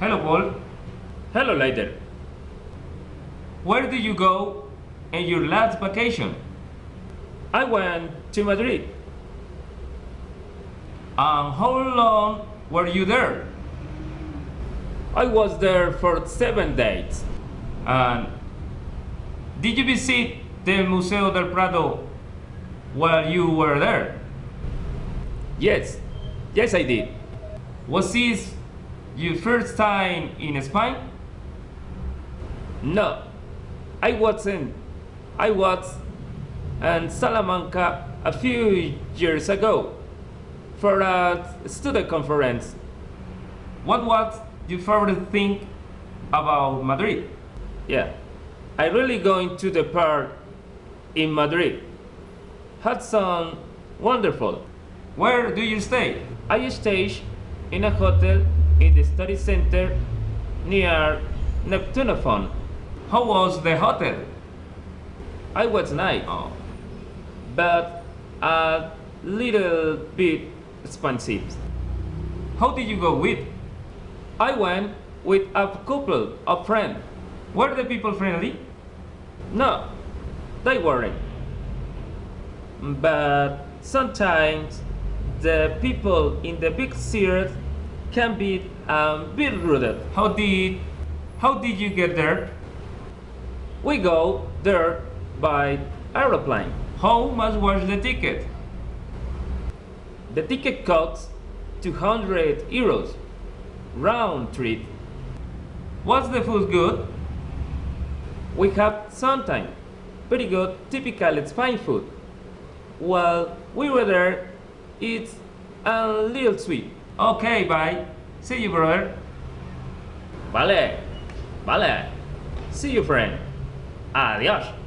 Hello, Paul. Hello, later. Where did you go in your last vacation? I went to Madrid. And how long were you there? I was there for seven days. And did you visit the Museo del Prado while you were there? Yes, yes, I did. Was this your first time in Spain? No, I wasn't. I was in Salamanca a few years ago for a student conference. What was your favorite thing about Madrid? Yeah, I really going to the park in Madrid. Had some wonderful. Where do you stay? I stay in a hotel in the study center near Neptunophone. How was the hotel? I was nice, Oh, but a little bit expensive. how did you go with? I went with a couple of friends. Were the people friendly? No, they weren't. But sometimes the people in the big cities can be a bit rude. How did how did you get there? We go there by aeroplane. How much was the ticket? The ticket costs 200 euros round trip. Was the food good? We have sometimes very good typical Spain food. While we were there, it's a little sweet. Okay, bye. See you, brother. Vale, vale. See you, friend. Adiós.